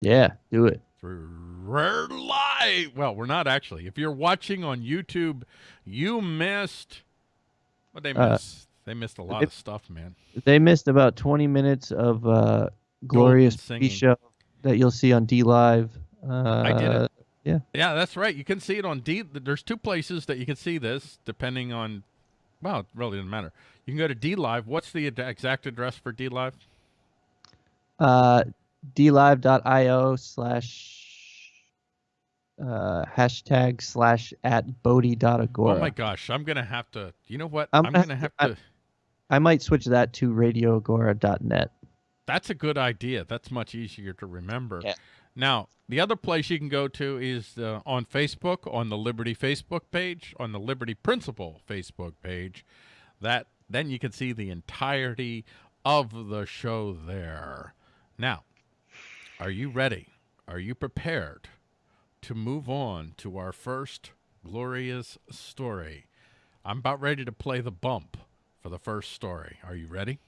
Yeah, do it. We're live. Well, we're not actually. If you're watching on YouTube, you missed. What they Uh, miss? they missed a lot of stuff, man. They missed about 20 minutes of uh, glorious. Show that you'll see on D Live. Uh, I did it. Yeah. Yeah, that's right. You can see it on D. There's two places that you can see this, depending on. Well, it really doesn't matter. You can go to D Live. What's the ad- exact address for D Live? Uh, dlive.io slash uh, hashtag slash at bodhi.agora. Oh my gosh, I'm gonna have to. You know what? I'm I'm, gonna gonna have have to- to. I might switch that to radioagora.net. That's a good idea. That's much easier to remember. Yeah. Now, the other place you can go to is uh, on Facebook, on the Liberty Facebook page, on the Liberty Principle Facebook page. That then you can see the entirety of the show there. Now, are you ready? Are you prepared to move on to our first glorious story? I'm about ready to play the bump for the first story. Are you ready?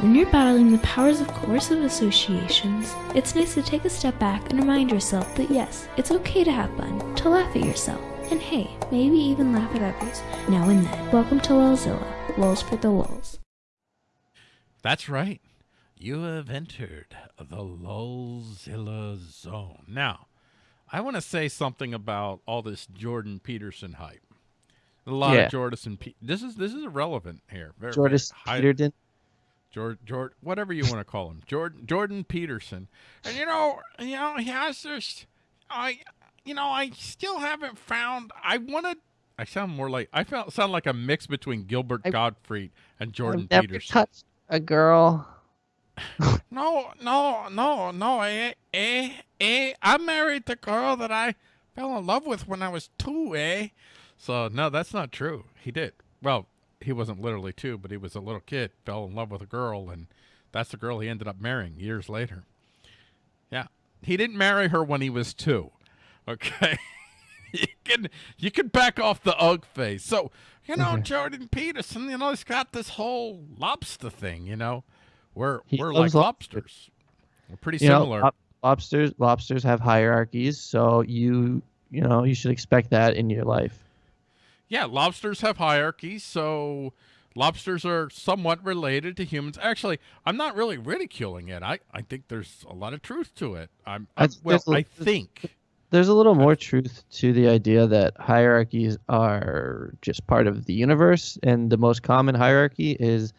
When you're battling the powers of coercive associations, it's nice to take a step back and remind yourself that yes, it's okay to have fun, to laugh at yourself, and hey, maybe even laugh at others now and then. Welcome to Lulzilla, Lulz for the Lulz. That's right. You have entered the Lulzilla zone. Now, I want to say something about all this Jordan Peterson hype. A lot Yeah. of Jordan. Pe- this is this is irrelevant here. Very, Jordis very high- Peterden. Jord, Jord, whatever you want to call him, Jordan, Jordan Peterson. And you know, you know, he has this. I, you know, I still haven't found. I want to. I sound more like I felt sound like a mix between Gilbert I- Gottfried and Jordan I've never Peterson. touched a girl. No, no, no, no. Eh, eh, eh. I married the girl that I fell in love with when I was two, eh? So, no, that's not true. He did. Well, he wasn't literally two, but he was a little kid, fell in love with a girl, and that's the girl he ended up marrying years later. Yeah. He didn't marry her when he was two. Okay. you can you can back off the ugh face. So, you know, Okay. Jordan Peterson, you know, he's got this whole lobster thing, you know. We're He we're like lobsters. We're pretty You similar. lob- lobsters lobsters have hierarchies, so you you know you should expect that in your life. yeah, lobsters have hierarchies, so lobsters are somewhat related to humans. Actually, I'm not really ridiculing it. I, I think there's a lot of truth to it. I'm, I'm well, I think. There's a little more truth to the idea that hierarchies are just part of the universe, and the most common hierarchy is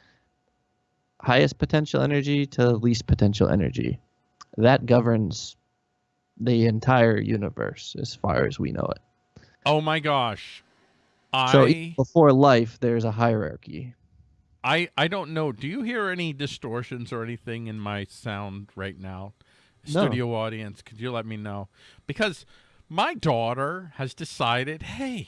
highest potential energy to least potential energy. That governs the entire universe as far as we know it. Oh my gosh. So I even before life, there's a hierarchy. I I don't know. Do you hear any distortions or anything in my sound right now? No. Studio audience, could you let me know? Because my daughter has decided, hey,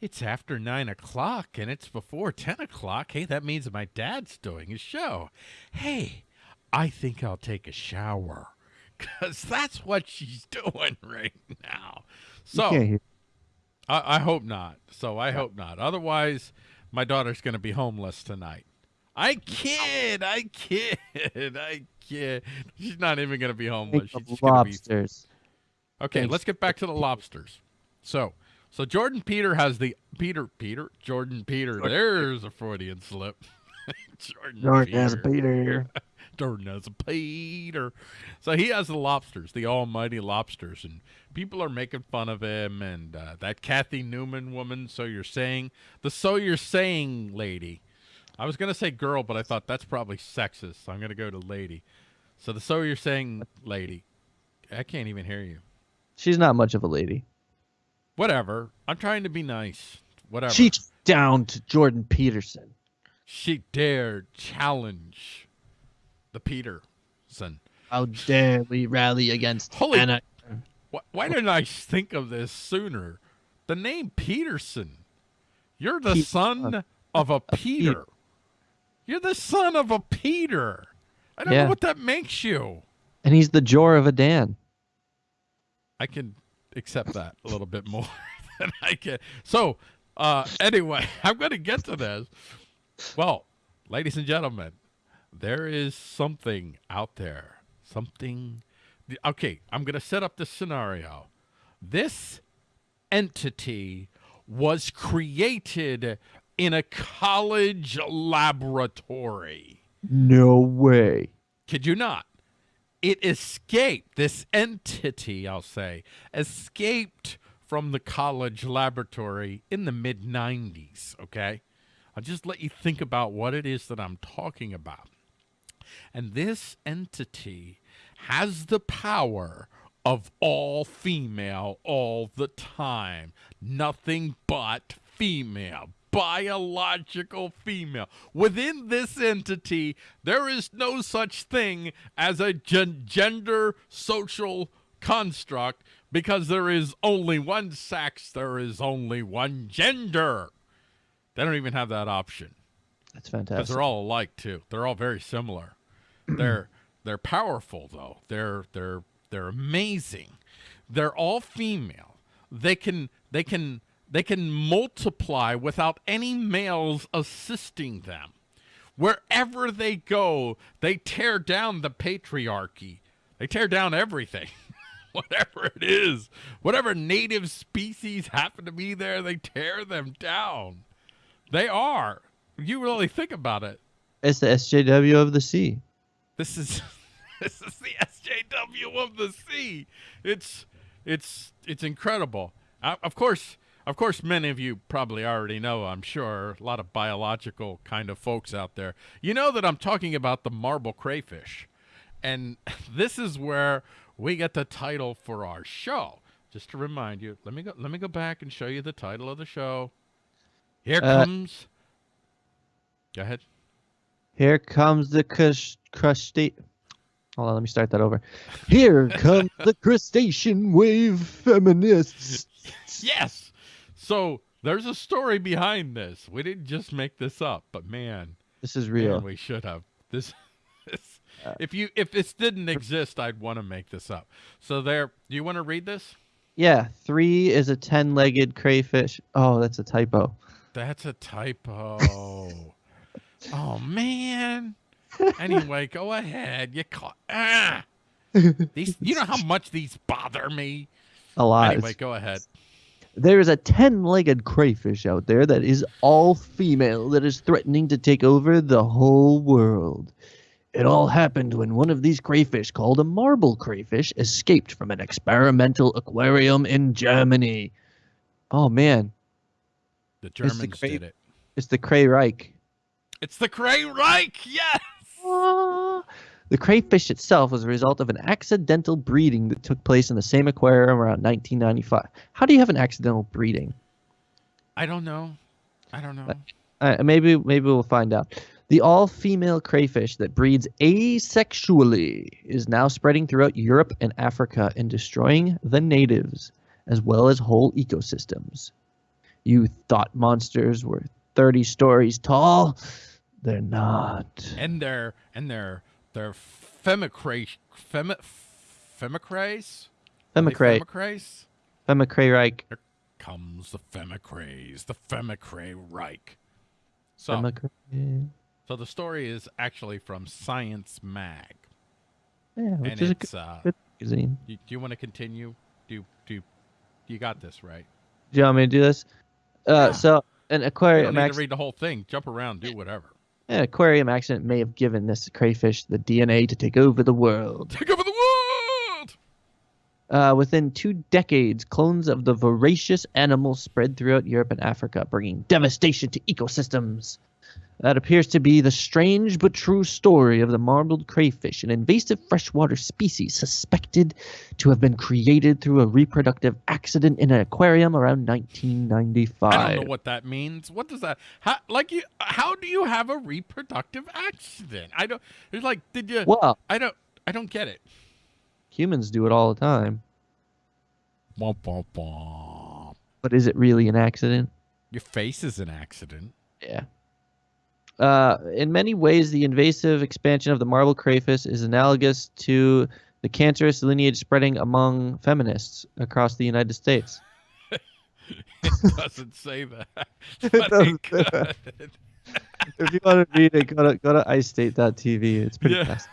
it's after nine o'clock and it's before ten o'clock. Hey, that means my dad's doing a show. Hey, I think I'll take a shower. Cause that's what she's doing right now. So I, I hope not. So I hope not. Otherwise, my daughter's going to be homeless tonight. I kid. I kid. I kid. She's not even going to be homeless. She's of just going to be. lobsters. Okay, Thanks. let's get back to the lobsters. So, so Jordan Peter has the Peter Peter Jordan Peter. There's a Freudian slip. Jordan, Jordan has a Peter. Peter. Jordan has a Peter. So he has the lobsters, the almighty lobsters, and people are making fun of him. And uh, that Cathy Newman woman, so you're saying, the so you're saying lady. I was going to say girl, but I thought that's probably sexist. So I'm going to go to lady. So the so you're saying lady. I can't even hear you. She's not much of a lady. Whatever. I'm trying to be nice. Whatever. She down to Jordan Peterson. she dared challenge the Peterson. How dare we rally against Holy- Anna? Why, why didn't I think of this sooner? The name Peterson. You're the Pete- son uh, of a uh, Peter. Peter. You're the son of a Peter. I don't Yeah. know what that makes you. And he's the Jor of a Dan. I can accept that a little bit more than I can. So, uh, anyway, I'm going to get to this. Well, ladies and gentlemen, there is something out there, something. Okay, I'm going to set up the scenario. This entity was created in a college laboratory. No way. Could you not? It escaped, this entity, I'll say, escaped from the college laboratory in the mid 90s, okay? I'll just let you think about what it is that I'm talking about. And this entity has the power of all female all the time. Nothing but female. Biological female. Within this entity, there is no such thing as a gen- gender social construct because there is only one sex, there is only one gender. They don't even have that option. That's Because fantastic. they're all alike too. They're all very similar. they're they're powerful though. They're they're they're amazing. They're all female. They can they can they can multiply without any males assisting them. Wherever they go, they tear down the patriarchy. They tear down everything. Whatever it is, whatever native species happen to be there, they tear them down. They are. You really think about it. It's the SJW of the sea. This is this is the SJW of the sea. It's it's it's incredible. Uh, of course, of course, many of you probably already know. I'm sure a lot of biological kind of folks out there. You know that I'm talking about the marble crayfish, and this is where we get the title for our show. Just to remind you, let me go. Let me go back and show you the title of the show. Here Uh, comes. Go ahead. Here comes the crush crustacean. Hold on, let me start that over. Here comes the crustacean wave feminists. Yes. So there's a story behind this. We didn't just make this up, but man, This is man, real. we should have. This, this Uh, if you if this didn't exist, I'd want to make this up. So there, do you want to read this? Yeah, three is a ten-legged crayfish. Oh, that's a typo. That's a typo. oh man. Anyway, go ahead. You caught. Ah. These, you know how much these bother me. A lot. Anyway, go ahead. There is a ten-legged crayfish out there that is all female that is threatening to take over the whole world. It all happened when one of these crayfish, called a marble crayfish, escaped from an experimental aquarium in Germany. Oh man, The the Germans did it. it's the Cray Reich. It's the Cray Reich. Yes. Ah. The crayfish itself was a result of an accidental breeding that took place in the same aquarium around 1995. How do you have an accidental breeding? I don't know. I don't know. Uh, maybe maybe we'll find out. The all-female crayfish that breeds asexually is now spreading throughout Europe and Africa and destroying the natives as well as whole ecosystems. You thought monsters were 30 stories tall? They're not. and they're and they're they're femicrace femi, femicrace Are they Femicray, femicrace Femicray Reich. comes the femicraze the femicray Reich. So Femicray. so the story is actually from Science Mag, Yeah, which and is a it's uh. good magazine. You, do you want to continue? Do do you got this right? Do you want me to do this? Uh, Yeah. So an You aquarium don't need to read the whole thing. Jump around, do whatever. An aquarium accident may have given this crayfish the DNA to take over the world. Take over the world. Uh, within two decades, clones of the voracious animal spread throughout Europe and Africa, bringing devastation to ecosystems. That appears to be the strange but true story of the marbled crayfish, an invasive freshwater species suspected to have been created through a reproductive accident in an aquarium around 1995. I don't know what that means. What does that? How like you? How do you have a reproductive accident? I don't. It's like, did you? Well, I don't. I don't get it. humans do it all the time, Womp, womp, womp. but is it really an accident? Your face is an accident. Yeah. Uh, in many ways, the invasive expansion of the marble crayfish is analogous to the cancerous lineage spreading among feminists across the United States. It doesn't say that. It doesn't say that. if you want to read it, go to go to istate.tv. It's pretty Yeah. fast.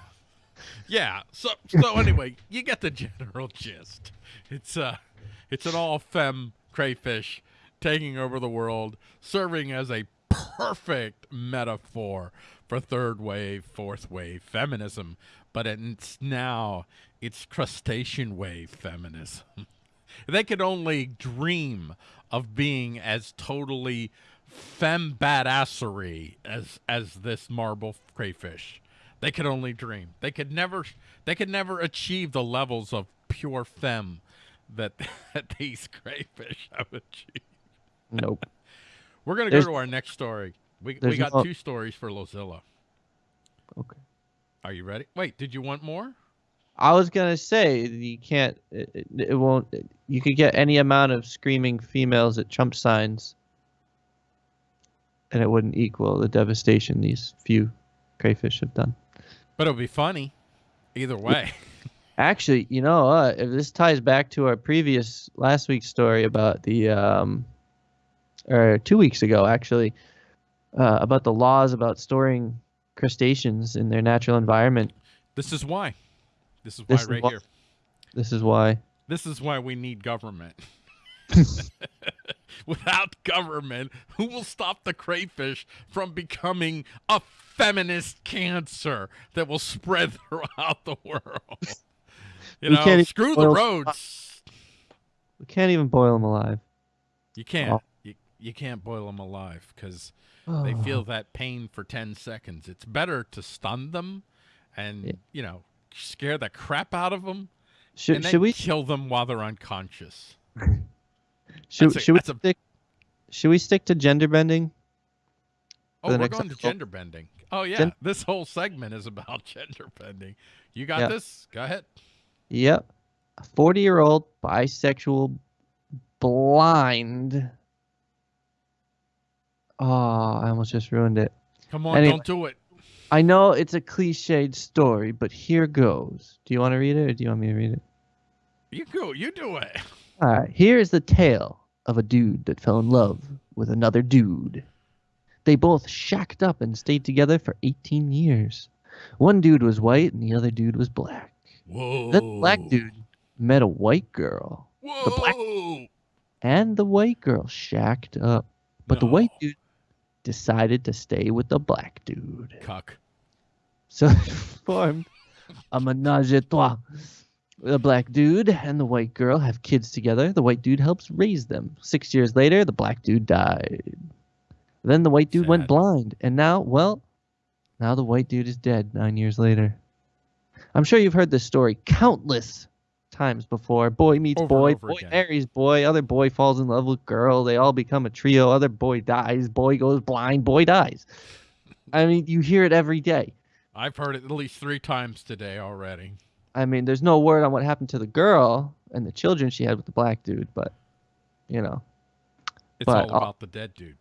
Yeah. So so anyway, you get the general gist. It's uh it's an all fem crayfish taking over the world, serving as a perfect metaphor for third wave, fourth wave feminism, but it's now it's crustacean wave feminism. they could only dream of being as totally femme badassery as as this marble crayfish. They could only dream. They could never they could never achieve the levels of pure femme that, that these crayfish have achieved. Nope. We're gonna go to our next story. We we got no- two stories for Lulzilla. Okay. Are you ready? Wait, did you want more? I was gonna say you can't. It, it, it won't. You could get any amount of screaming females at Trump signs, and it wouldn't equal the devastation these few crayfish have done. But it'll be funny. Either way. Actually, you know, uh, if this ties back to our previous last week's story about the, um, or two weeks ago actually, uh, about the laws about storing crustaceans in their natural environment. this is why. This is why This is right here. This is why. This is why we need government. Without government, who will stop the crayfish from becoming a feminist cancer that will spread throughout the world? You We know, screw the roads. We can't even boil them alive. You can't. You, can't boil them alive because Oh. they feel that pain for 10 seconds. It's better to stun them and, Yeah. you know, scare the crap out of them Should, should we kill them while they're unconscious. should, a- should we that's a- stick should we stick to gender bending? Oh, we're going to gender bending. Oh, yeah. Gen- this whole segment is about gender bending. You got Yeah. this? Go ahead. Yep. A 40 year old bisexual blind. Oh, I almost just ruined it. Come on, Anyway. don't do it. I know it's a cliched story, but here goes. Do you want to read it or do you want me to read it? You go. You do it. All right. Here is the tale of a dude that fell in love with another dude. They both shacked up and stayed together for 18 years. One dude was white and the other dude was black. Whoa. The black dude met a white girl. Whoa. the black- and the white girl shacked up. But the white dude decided to stay with the black dude. Cuck. So they formed a menage a trois. The black dude and the white girl have kids together. The white dude helps raise them. Six years later, the black dude died. Then the white dude went blind. And now, well, now the white dude is dead nine years later. I'm sure you've heard this story countless times before. Boy meets Over boy, boy again. marries boy, other boy falls in love with girl. They all become a trio. Other boy dies, boy goes blind, boy dies. I mean, you hear it every day. I've heard it at least three times today already. I mean, there's no word on what happened to the girl and the children she had with the black dude, but you know, It's But, all about the dead dude.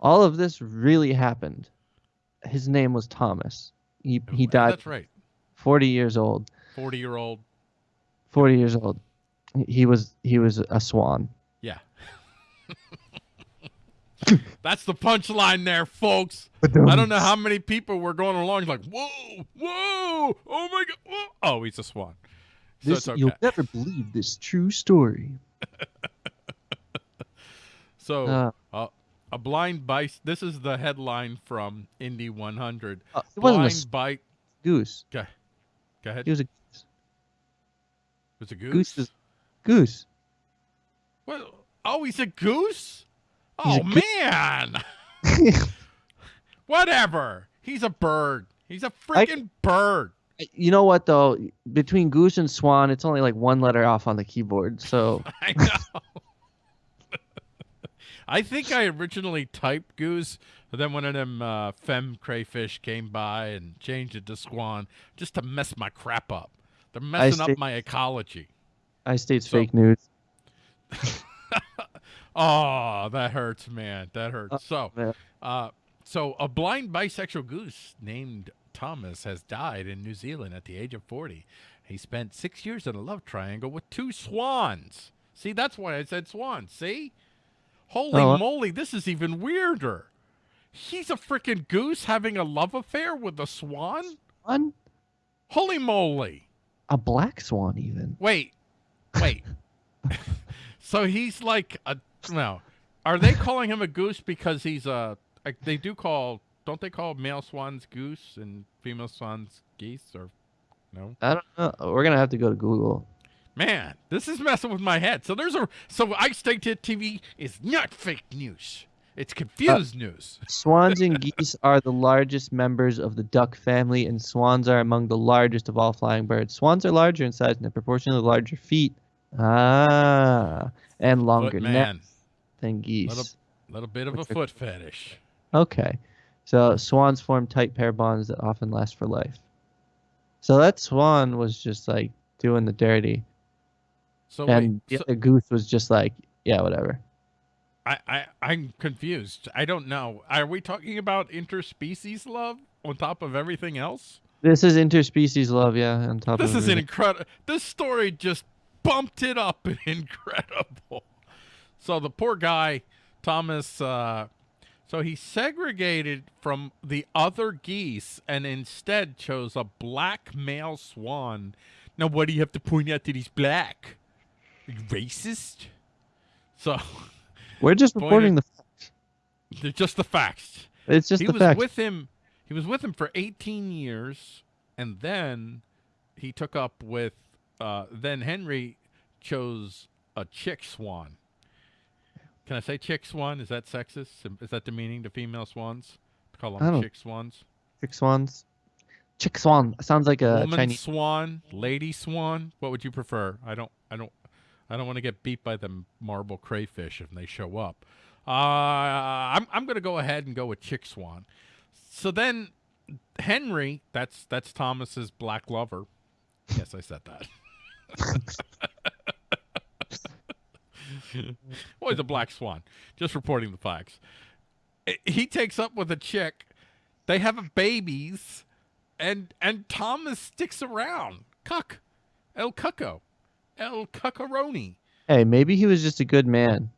all of this really happened. His name was Thomas. He he died That's right. 40 years old. 40 year old. 40 years old. He was he was a swan. Yeah. That's the punchline there, folks. I don't know how many people were going along like, whoa, whoa, oh my god, whoa. oh, he's a swan. So This, okay. You'll never believe this true story. So Uh, uh, a blind bite. This is the headline from Indy 100. uh, it wasn't a Blind s- goose. Go, go ahead. He was a was a goose. goose. Is, goose. Well, oh, he's a goose. He's Oh a man. Whatever. He's a bird. He's a freaking bird. you know what though? Between goose and swan, it's only like one letter off on the keyboard. So I know. I think I originally typed goose, but then one of them uh, femme crayfish came by and changed it to swan just to mess my crap up. They're messing up see. my ecology. I states So- fake news. Oh, that hurts, man. That hurts. So, uh, so a blind bisexual goose named Thomas has died in New Zealand at the age of 40. He spent six years in a love triangle with two swans. See, that's why I said swans. See? Holy Oh, moly, this is even weirder. He's a freaking goose having a love affair with a swan? Swan? Holy moly! A black swan, even. Wait, wait. so he's like a no. Are they calling him a goose because he's a? Like they do call, don't they call male swans goose and female swans geese or no? I don't know. We're gonna have to go to Google. Man, this is messing with my head. So there's a so I State TV is not fake news. It's confused news. Swans and geese are the largest members of the duck family, and swans are among the largest of all flying birds. Swans are larger in size and have proportionally larger feet. Ah, and longer necks than geese. little, little bit of a foot fetish. Okay. So swans form tight pair bonds that often last for life. So that swan was just like doing the dirty. So and wait, the so goose was just like, yeah, whatever. I, I I'm confused. I don't know. Are we talking about interspecies love on top of everything else? This is interspecies love, yeah, on top This of is an incredible. This story just bumped it up incredible. So the poor guy, Thomas. Uh, so he segregated from the other geese and instead chose a black male swan. Now, what do you have to point out that he's black? Racist. So We're just reporting the facts. they're just the facts. It's just he the was facts. with him. He was with him for 18 years, and then he took up with. Uh, then Henry chose a chick swan. Can I say chick swan? Is that sexist? Is that demeaning to female swans? To call them chick swans. Chick swans. Chick swan sounds like a Woman Chinese. swan, lady swan. What would you prefer? I don't. I don't. I don't want to get beat by the marble crayfish if they show up. Uh, I'm I'm gonna go ahead and go with chick swan. So then, Henry, that's that's Thomas's black lover. Yes, I said that. he's a black swan. Just reporting the facts. He takes up with a chick. They have babies, and and Thomas sticks around. Cuck, El Cucco, El Cuccaroni. Hey, maybe he was just a good man.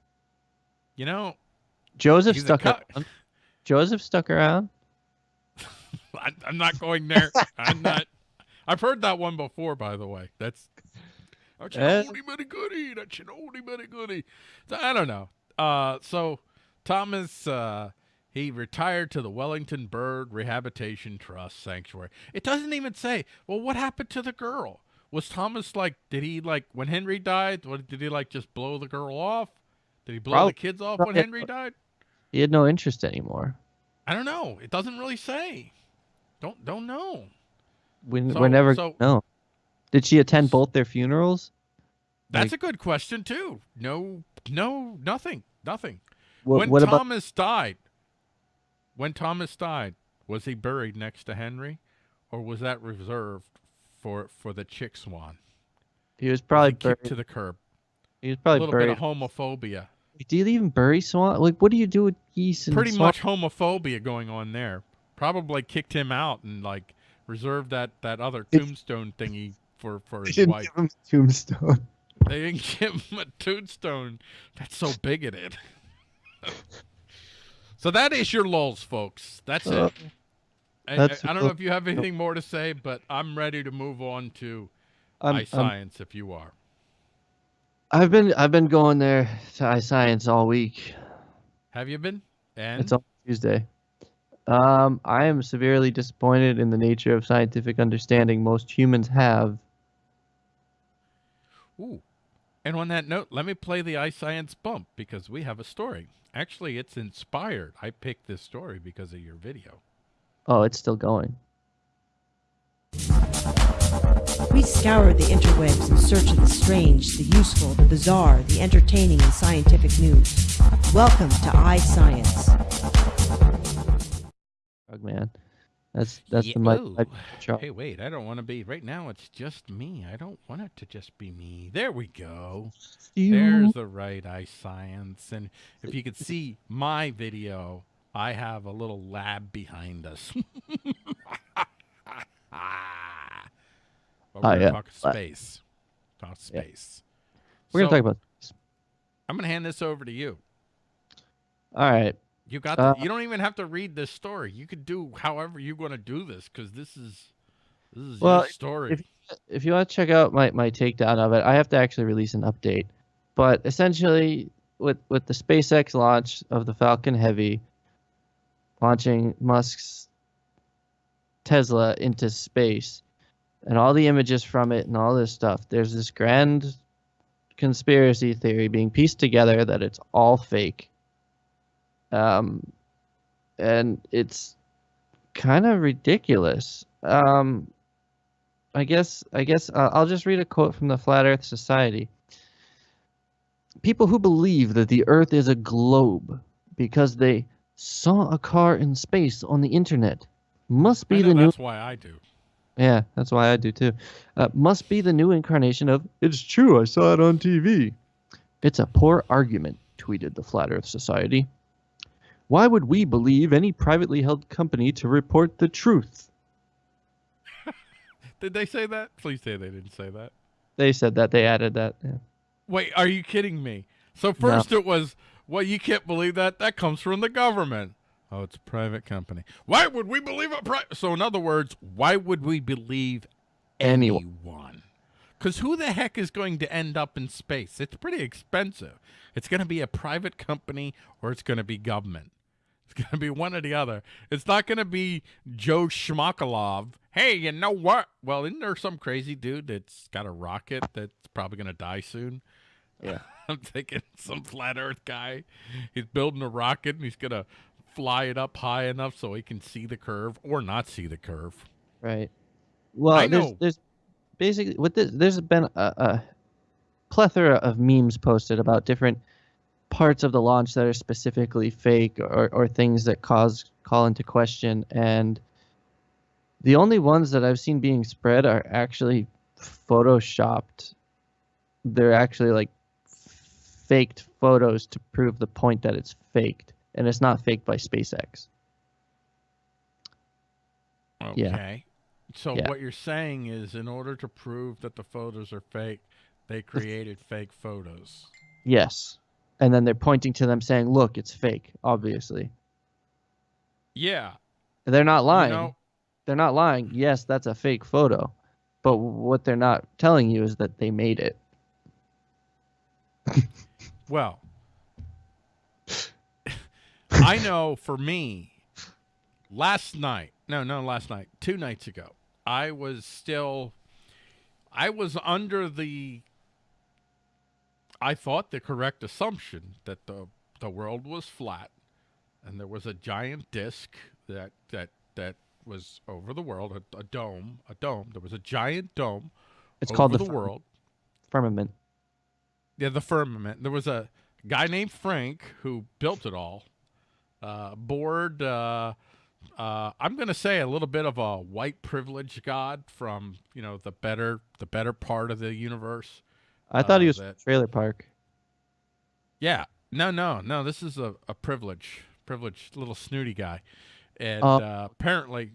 You know, Joseph stuck around. Joseph stuck around. I, I'm not going there. I'm not. I've heard that one before, by the way. That's that's an oldie but a goodie. That's an oldie but a goodie. So, I don't know. Uh, so Thomas, uh, he retired to the Wellington Bird Rehabilitation Trust Sanctuary. It doesn't even say. Well, what happened to the girl? Was Thomas like? Did he like when Henry died? What did he like? Just blow the girl off? Did he blow Probably- the kids off when Henry died? He had no interest anymore. I don't know. It doesn't really say. Don't don't know. We, So- we're never so- no. Did she attend both their funerals? That's Like- a good question too. No, no, nothing, nothing. What, when what about Thomas died, when Thomas died, was he buried next to Henry, or was that reserved for for the chick swan? he was probably kicked to the curb. he was probably A little buried. bit of homophobia. Do you even bury swan? Like, what do you do with geese and Pretty swan? much homophobia going on there. Probably kicked him out and like reserved that that other tombstone thingy for for They his didn't wife. give him a tombstone. They didn't give him a tombstone. That's so bigoted. so that is your lulls, folks. That's Uh, it. I, I, don't know if you have anything more to say, but I'm ready to move on to I'm, I'm- if you are. I've been I've been going there to iScience all week. Have you been? And It's on Tuesday. Um, I am severely disappointed in the nature of scientific understanding most humans have. ooh. And on that note, let me play the iScience bump because we have a story. Actually, it's inspired. I picked this story because of your video. Oh, it's still going. We scoured the interwebs in search of the strange, the useful, the bizarre, the entertaining, and scientific news. Welcome to iScience. Frog man. That's that's Yeah, the mic. ooh. Hey, wait, I don't want to be. Right now, it's just me. I don't want it to just be me. There we go. There's the right eye science. And if you could see my video, I have a little lab behind us. But we're Oh, gonna yeah, talk space. Talk Yeah. space. We're gonna talk about. I'm gonna hand this over to you. All right. You got. Uh, the, you don't even have to read this story. You could do however you want to do this because this is This is Well, your story. if- if you want to check out my, my takedown of it, I have to actually release an update. But essentially, with with the SpaceX launch of the Falcon Heavy, launching Musk's Tesla into space, and all the images from it and all this stuff, there's this grand conspiracy theory being pieced together that it's all fake. Um, and it's kind of ridiculous. Um, I guess I guess uh, I'll just read a quote from the Flat Earth Society. People who believe that the Earth is a globe because they saw a car in space on the internet must be the new that's why I do. yeah, that's why I do too. Uh, must be the new incarnation of "It's true, I saw it on TV." It's a poor argument, tweeted the Flat Earth Society. Why would we believe any privately held company to report the truth? Did they say that? Please say they didn't say that. They said that. They added that. Yeah. Wait, are you kidding me? So first it was, well, you can't believe that. That comes from the government. Oh, it's a private company. Why would we believe a private? So in other words, why would we believe Anyone. Because who the heck is going to end up in space? It's pretty expensive. It's going to be a private company or it's going to be government. It's going to be one or the other. It's not going to be Joe Schmakalov. Hey, you know what? Well, isn't there some crazy dude that's got a rocket that's probably going to die soon? Yeah. I'm thinking some flat Earth guy. He's building a rocket and he's going to fly it up high enough so he can see the curve or not see the curve. Right. Well, I there's know. there's basically with this there's been a, a plethora of memes posted about different parts of the launch that are specifically fake or, or things that cause call into question and the only ones that I've seen being spread are actually photoshopped. They're actually like faked photos to prove the point that it's faked and it's not faked by SpaceX. Yeah. So Yeah. what you're saying is in order to prove that the photos are fake, they created fake photos. Yes. And then they're pointing to them saying, "Look, it's fake." Obviously, Yeah. they're not lying. You know, they're not lying. Yes, that's a fake photo, but what they're not telling you is that they made it. well, I know for me, last night, no, no, last night, two nights ago, I was still, I was under the, I thought the correct assumption that the, the world was flat and there was a giant disc that, that, that was over the world, a, a dome, a dome. There was a giant dome It's over called the, the world. firmament. Yeah, the firmament. There was a guy named Frank who built it all. Uh, board. Uh, uh, I'm going to say a little bit of a white privilege god from you know the better the better part of the universe. I thought he Uh, was that- trailer park. Yeah. No, no, no. This is a, a privilege, privileged little snooty guy, and Oh. uh, apparently,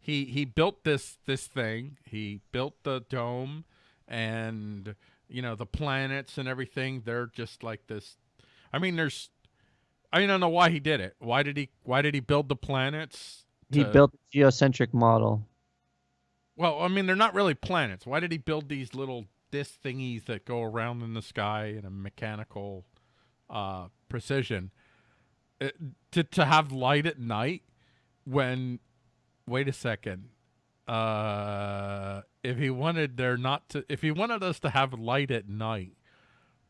he he built this this thing. He built the dome, and you know the planets and everything. They're just like this. I mean, there's. I don't know why he did it. Why did he? Why did he build the planets? He built a geocentric model. Well, I mean, they're not really planets. Why did he build these little disc thingies that go around in the sky in a mechanical uh, precision Uh, to to have light at night? When, wait a second, uh, if he wanted there not to, if he wanted us to have light at night,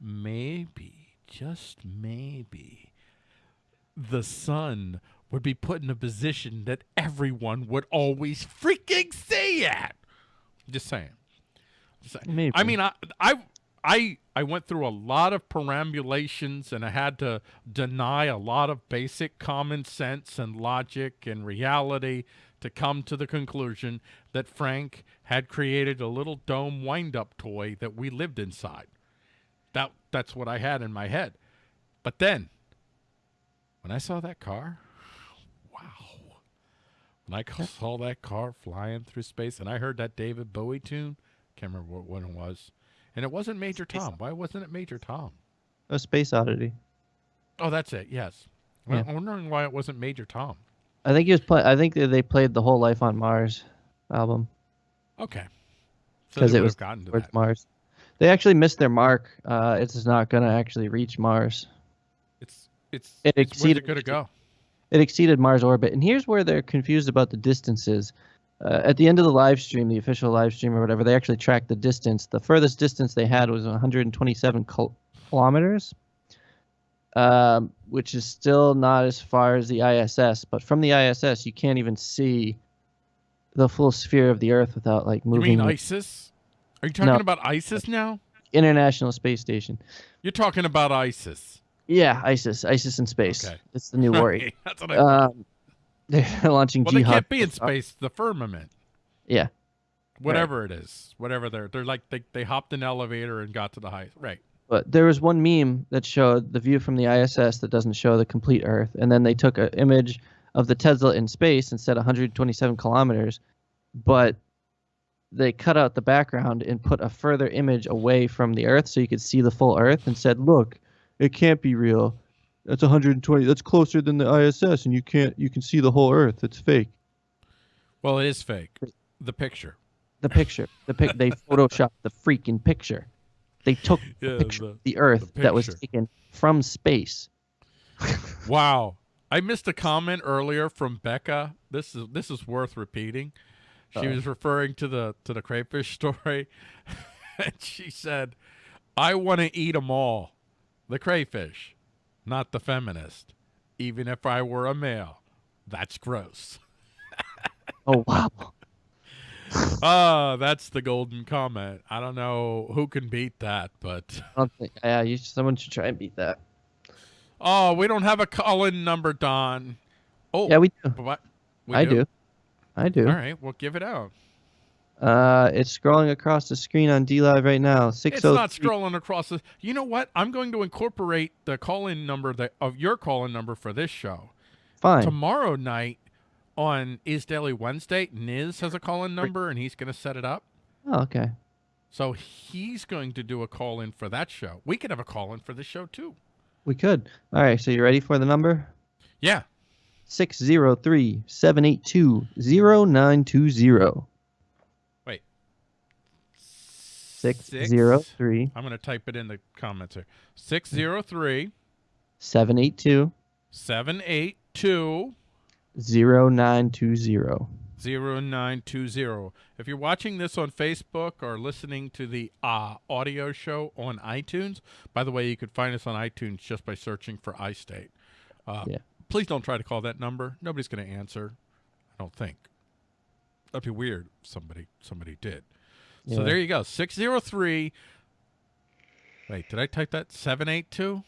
maybe, just maybe, the sun would be put in a position that everyone would always freaking see it. Just saying. Just saying. I mean, I, I, I, I went through a lot of perambulations, and I had to deny a lot of basic common sense and logic and reality to come to the conclusion that Frank had created a little dome wind-up toy that we lived inside. That that's what I had in my head. But then, when I saw that car, wow. When I saw that car flying through space and I heard that David Bowie tune, can't remember what one it was. And it wasn't Major Space Tom. Why wasn't it Major Tom? A space oddity. Oh, that's it. Yes. Yeah. I'm wondering why it wasn't Major Tom. I think he was play. I think they played the whole Life on Mars album. Okay. Because they it was gotten to towards that. Mars. They actually missed their mark. Uh, it's not going to actually reach Mars. It's it's, It it's where's exceeded- it go? It exceeded Mars orbit, and here's where they're confused about the distances. Uh, at the end of the live stream, the official live stream or whatever, they actually tracked the distance. The furthest distance they had was 127 kil- kilometers, um, which is still not as far as the ISS. But from the ISS, you can't even see the full sphere of the Earth without like moving. You mean ISIS? Are you talking No. about ISIS now? International Space Station. You're talking about ISIS. Yeah, ISIS, ISIS in space. Okay. It's the new worry. That's what I. Um, they're launching Well, they can't be in space. The firmament. Yeah. Whatever it is, whatever they're they're like they they hopped an elevator and got to the height. Right. But there was one meme that showed the view from the ISS that doesn't show the complete Earth, and then they took an image of the Tesla in space and said 127 kilometers, but they cut out the background and put a further image away from the Earth so you could see the full Earth and said, "Look, it can't be real. That's 120. That's closer than the ISS, and you can't. You can see the whole Earth. It's fake." Well, it is fake. The picture. The picture, the pic, they photoshopped the freaking picture. They took Yeah, the picture the- of the Earth the that was taken from space. Wow. I missed a comment earlier from Becca. This is this is worth repeating. She Uh-oh. was referring to the to the crayfish story, and she said, "I want to eat them all, the crayfish, not the feminist. Even if I were a male, that's gross." Oh wow. Ah, that's the golden comment. I don't know who can beat that, but I don't think. Yeah, you, someone should try and beat that. oh, we don't have a call-in number, Don. Oh, Yeah, we do. what? We I do. I do. All right, well, give it out. Uh, it's scrolling across the screen on D Live right now. Six It's oh not scrolling across the. You know what? I'm going to incorporate the call-in number that of your call-in number for this show Fine. tomorrow night on Is Daily Wednesday. Niz has a call-in number and he's going to set it up. Oh, okay. So he's going to do a call-in for that show. We could have a call-in for this show too. We could. All right. So you ready for the number? Yeah. 603 782 0920. Wait. 603 I'm going to type it in the comments here. 603 782 782 0920. 0920. If you're watching this on Facebook or listening to the uh, audio show on iTunes, by the way, you could find us on iTunes just by searching for iState. Uh, Yeah. Please don't try to call that number. Nobody's going to answer. I don't think. That'd be weird. if Somebody somebody did. So Yeah. there you go. 603. Wait, did I type that? 782?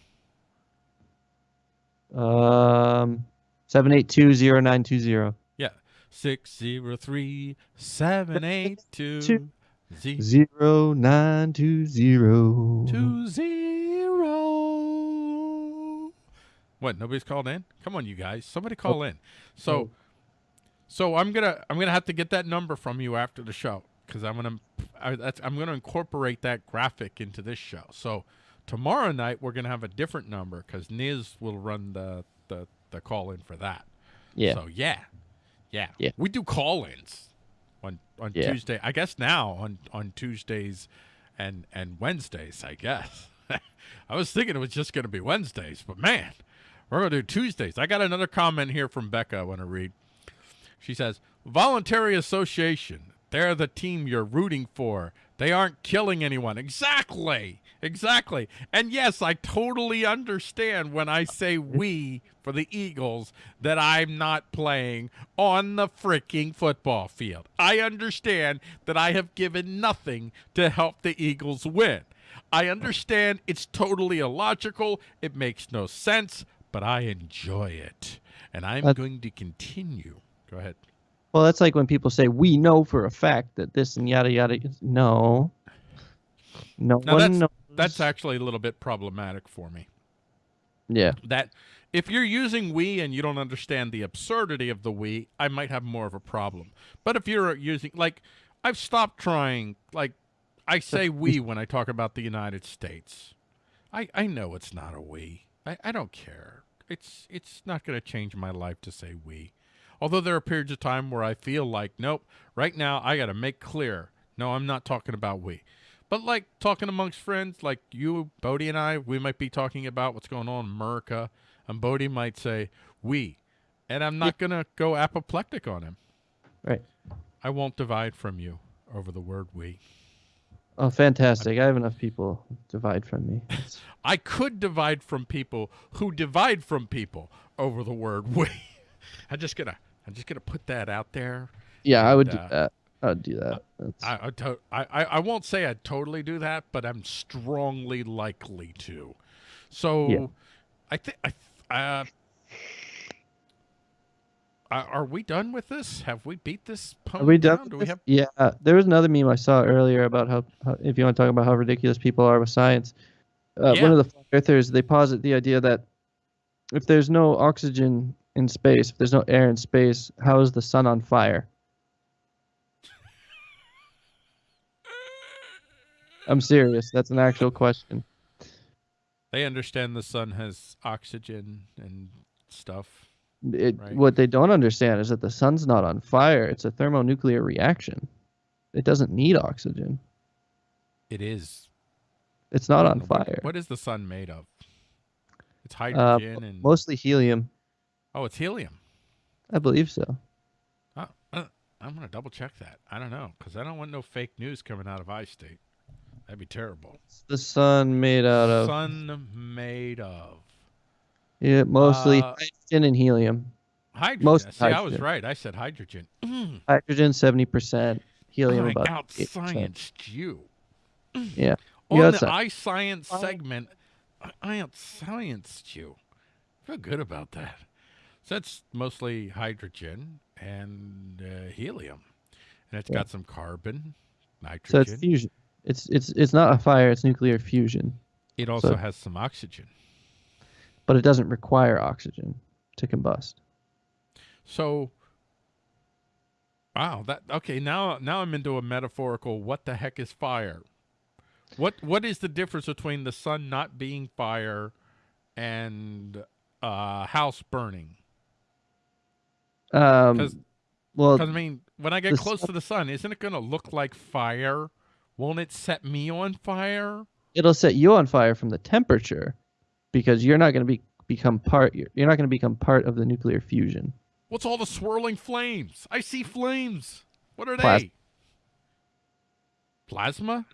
Um, 782 0920. Yeah. 603 782 Two. 0920. What? Nobody's called in. Come on, you guys. Somebody call in. So, Oh. so I'm gonna I'm gonna have to get that number from you after the show because I'm gonna I, that's, I'm gonna incorporate that graphic into this show. So tomorrow night we're gonna have a different number because Niz will run the the the call in for that. Yeah. So yeah, yeah, Yeah. We do call-ins on on Yeah. Tuesday. I guess now on on Tuesdays and and Wednesdays. I guess. I was thinking it was just going to be Wednesdays, but man, we're to do Tuesdays. I got another comment here from Becca. I want to read. She says, "Voluntary association. They're the team you're rooting for. They aren't killing anyone. Exactly. Exactly. And yes, I totally understand when I say we for the Eagles that I'm not playing on the freaking football field. I understand that I have given nothing to help the Eagles win. I understand it's totally illogical. It makes no sense, but I enjoy it. And I'm That- going to continue. Go ahead. Well, that's like when people say, we know for a fact that this and yada yada. No. No Now one that's knows. that's actually a little bit problematic for me. Yeah. That if you're using we and you don't understand the absurdity of the we, I might have more of a problem. But if you're using like I've stopped trying like I say we when I talk about the United States. I I know it's not a we. I, I don't care. It's it's not going to change my life to say we. Although there are periods of time where I feel like, nope, right now I got to make clear. No, I'm not talking about we. But like talking amongst friends, like you, Bodie, and I, we might be talking about what's going on in America, and Bodie might say we, and I'm not gonna go apoplectic on him. Right. I won't divide from you over the word we. Oh, fantastic! I have enough people divide from me. I could divide from people who divide from people over the word we. I'm just gonna, I'm just gonna put that out there. yeah, I would do uh, that. I would do that. I, I, to- I, I I won't say I'd totally do that, but I'm strongly likely to. So, Yeah. I think I. Uh, are we done with this? Have we beat this Are we done? down? Do we have? Yeah, there was another meme I saw earlier about how, how if you want to talk about how ridiculous people are with science. Uh, Yeah. One of the flat earthers they posit the idea that if there's no oxygen in space, if there's no air in space, how is the sun on fire? I'm serious. That's an actual question. They understand the sun has oxygen and stuff. It, Right. What they don't understand is that the sun's not on fire. It's a thermonuclear reaction. It doesn't need oxygen. It is. It's not on fire. What is the sun made of? It's Uh, hydrogen and Mostly helium. Oh, it's helium. I believe so. Uh, uh, I'm gonna double check that. I don't know because I don't want no fake news coming out of iState. That'd be terrible. It's the sun made out of Sun made of yeah, mostly Uh, hydrogen and helium. hydrogen. Most See, I was right. I said hydrogen. Mm, Hydrogen seventy percent, helium I about out 8%. scienced you. Yeah. On Yeah, the iScience segment, I- I out scienced you. Feel good about that. So that's mostly hydrogen and uh, helium, and it's Yeah. got some carbon, nitrogen. So it's fusion. It's it's it's not a fire. It's nuclear fusion, it also so- has some oxygen. but it doesn't require oxygen to combust. So, wow, that okay. Now, now I'm into a metaphorical. What the heck is fire? What what is the difference between the sun not being fire and uh, house burning? Um, 'Cause- well, Because I mean, when I get close to the sun, isn't it going to look like fire? Won't it set me on fire? it'll set you on fire from the temperature, because you're not going to be become part. You're, you're not going to become part of the nuclear fusion. What's all the swirling flames? I see flames. What are Plas- they? Plasma?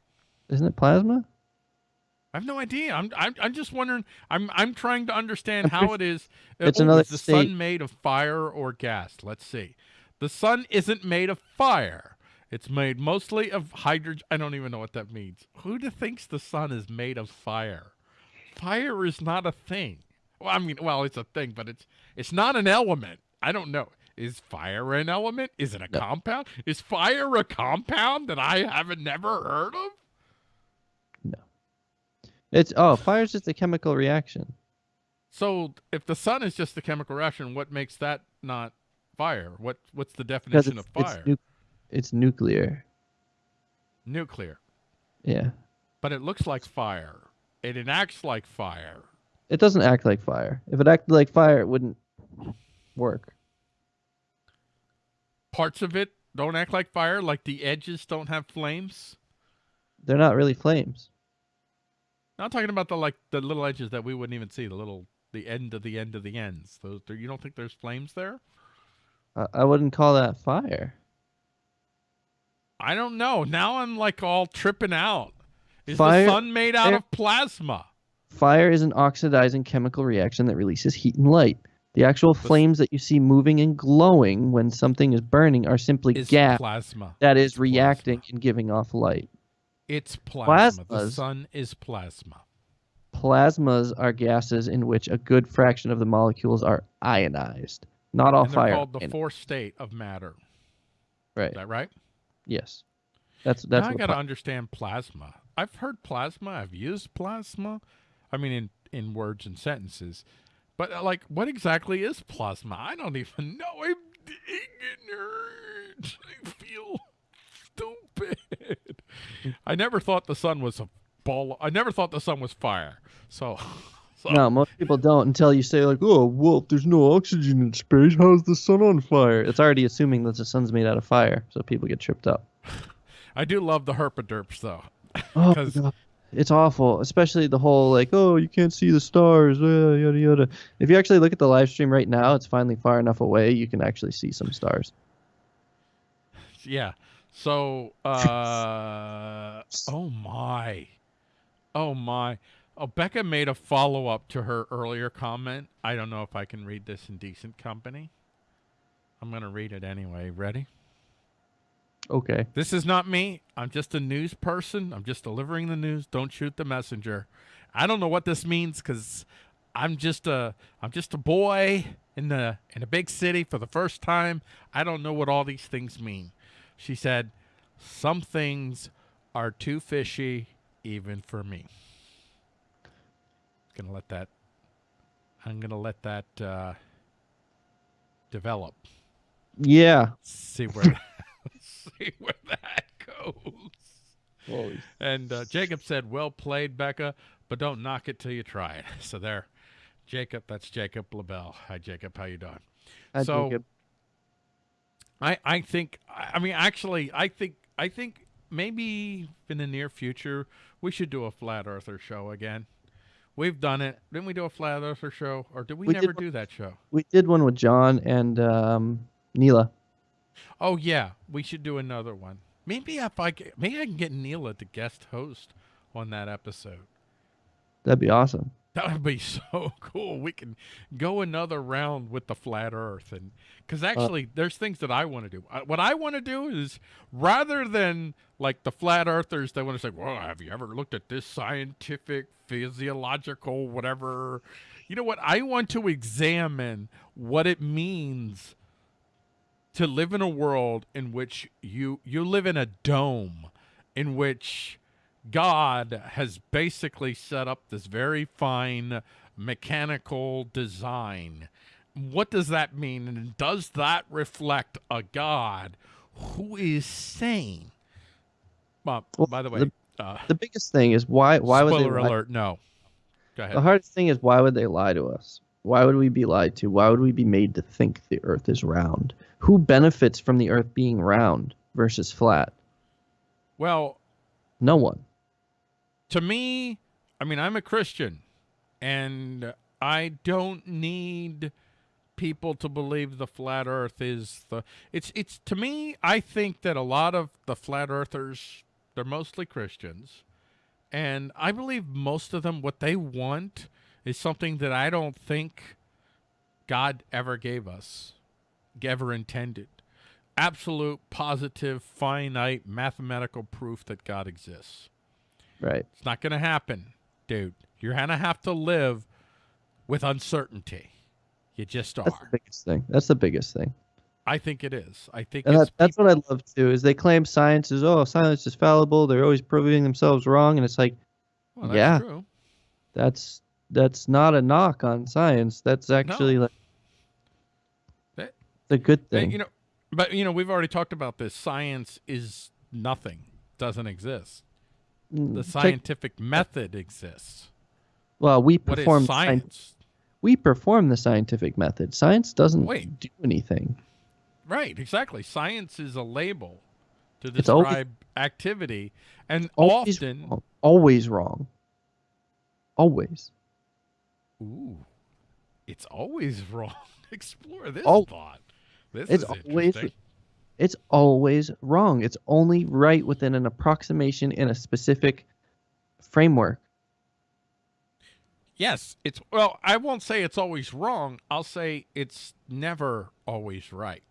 Isn't it plasma? I have no idea. I'm I'm I'm just wondering. I'm I'm trying to understand how it is. it's oh, another is the state. sun made of fire or gas? Let's see. The sun isn't made of fire. It's made mostly of hydrogen. I don't even know what that means. Who thinks the sun is made of fire? Fire is not a thing. Well, I mean, well, it's a thing, but it's it's not an element. I don't know. Is fire an element? Is it a No. compound? Is fire a compound that I haven't never heard of? It's oh, fire is just a chemical reaction. So if the sun is just a chemical reaction, what makes that not fire? What what's the definition of fire? it's, nu- it's nuclear. Nuclear. Yeah. But it looks like fire. It acts like fire. It doesn't act like fire. If it acted like fire, it wouldn't work. Parts of it don't act like fire, like the edges don't have flames. They're not really flames. I'm talking about the like the little edges that we wouldn't even see, the little the end of the end of the ends. Those you don't think there's flames there? I, I wouldn't call that fire. I don't know. Now I'm like all tripping out. Is Fire- the sun made out fire- of plasma? Fire is an oxidizing chemical reaction that releases heat and light. The actual flames that you see moving and glowing when something is burning are simply gas plasma. that is It's reacting plasma. and giving off light. It's plasma. The sun is plasma. Plasmas are gases in which a good fraction of the molecules are ionized. Not all and they're fire. called the fourth state of matter. right. Is that right? Yes. That's that's now I got to understand plasma. I've heard plasma. I've used plasma. I mean, in in words and sentences. But uh, like, what exactly is plasma? I don't even know. I'm ignorant. I feel stupid. I never thought the sun was a ball. I never thought the sun was fire. So, So, No, most people don't until you say like, "Oh, well, if there's no oxygen in space, how's the sun on fire?" It's already assuming that the sun's made out of fire, so people get tripped up. I do love the herpaderps though. Oh, God. it's awful, especially the whole like, "Oh, you can't see the stars," uh, yada yada. If you actually look at the live stream right now, it's finally far enough away you can actually see some stars. Yeah. So, uh, oh my, oh my. Oh, Becca made a follow up to her earlier comment. I don't know if I can read this in decent company. I'm gonna read it anyway. Ready? Okay. This is not me. I'm just a news person. I'm just delivering the news. Don't shoot the messenger. I don't know what this means because I'm just a I'm just a boy in the in a big city for the first time. I don't know what all these things mean. She said, "Some things are too fishy even for me." Gonna let that. I'm gonna let that uh, develop. Yeah. See where see where that goes. Holy And uh, Jacob said, "Well played, Becca, but don't knock it till you try it." So there, Jacob. That's Jacob LaBelle. Hi, Jacob. How you doing? I So- it- I I think I mean actually I think I think maybe in the near future we should do a flat earther show again. We've done it. Didn't we do a flat earther show, or did we, We did never one- do that show? we did one with John and um, Neela. Oh yeah, we should do another one. Maybe if I maybe I can get Neela to guest host on that episode. That'd be awesome. That would be so cool. We can go another round with the flat Earth, and because actually, there's things that I want to do. Uh, what I want to do is rather than like the flat Earthers, they want to say, "Well, have you ever looked at this scientific, physiological, whatever?" You know what? I want to examine what it means to live in a world in which you you live in a dome, in which God has basically set up this very fine mechanical design. What does that mean? And does that reflect a God who is sane? Well, Well, by the way, the- uh, The biggest thing is why why would they spoiler lie- alert, no. Go ahead. The hardest thing is why would they lie to us? Why would we be lied to? Why would we be made to think the earth is round? Who benefits from the earth being round versus flat? Well, No one. To me, I mean, I'm a Christian, and I don't need people to believe the flat Earth is the. It's it's to me. I think that a lot of the flat Earthers, they're mostly Christians, and I believe most of them what they want is something that I don't think God ever gave us, ever intended. Absolute, positive, finite, mathematical proof that God exists. Right. It's not going to happen, dude. You're going to have to live with uncertainty. You just are. That's the biggest thing. That's the biggest thing. I think it is. I think that, that's what I love too. Is they claim science is oh science is fallible. They're always proving themselves wrong, and it's like well, that's yeah. true. that's that's not a knock on science. That's actually like That- the good thing. You know, but you know, we've already talked about this. Science is nothing. Doesn't exist. Mm, The take- scientific method exists. well, we perform scien- science? we perform the scientific method. Science doesn't Wait. do anything. Right, exactly. Science is a label to It's always- describe activity, and Always often, wrong. Always wrong. Always. ooh, it's always wrong. Explore this Al- thought. This It's is always interesting. It's always wrong. It's only right within an approximation in a specific framework. Yes, it's well, I won't say it's always wrong. I'll say it's never always right.